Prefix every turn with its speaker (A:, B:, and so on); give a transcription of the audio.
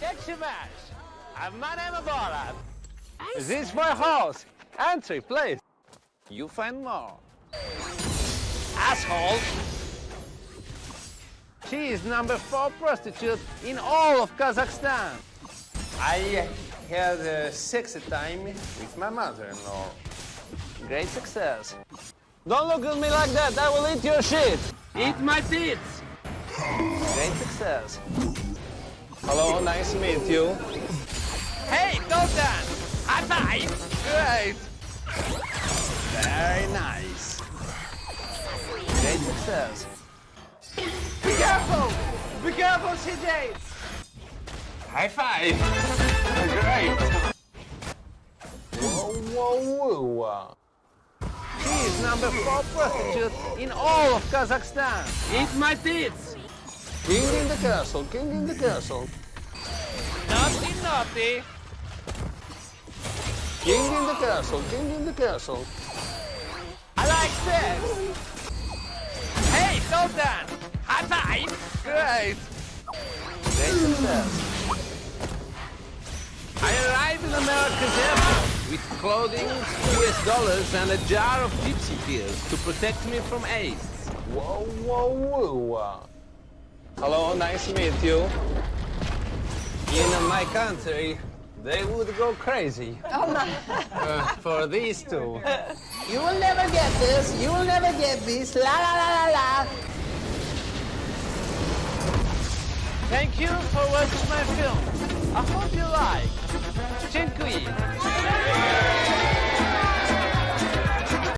A: Deximash. And my name is Borat. This is my house. Entry, please. You find more. Asshole. She is number four prostitute in all of Kazakhstan.
B: I had uh, a sexy time with my mother-in-law.
A: Great success. Don't look at me like that. I will eat your shit.
C: Eat my tits.
A: Great success.
B: Hello, nice to meet you.
A: Hey, Dalton! High five! Great!
B: Very nice.
A: Great success.
B: Be careful! Be careful, CJ! High five! Great! Whoa, whoa, whoa.
A: She is number four prostitute in all of Kazakhstan.
C: Eat my tits.
B: King in the castle, king in the castle.
A: Naughty, naughty.
B: King in the castle, king in the castle.
A: I like sex. Hey, Sultan! High five! Great! Great success. I arrived in America's airport with clothing, US dollars, and a jar of gypsy tears to protect me from AIDS.
B: Whoa, whoa, whoa. Hello, nice to meet you. In my country, they would go crazy.
D: Oh my.
B: Uh, for these two.
D: You will never get this. You will never get this. La la la la la.
A: Thank you for watching my film. I hope you like. Dziękuję.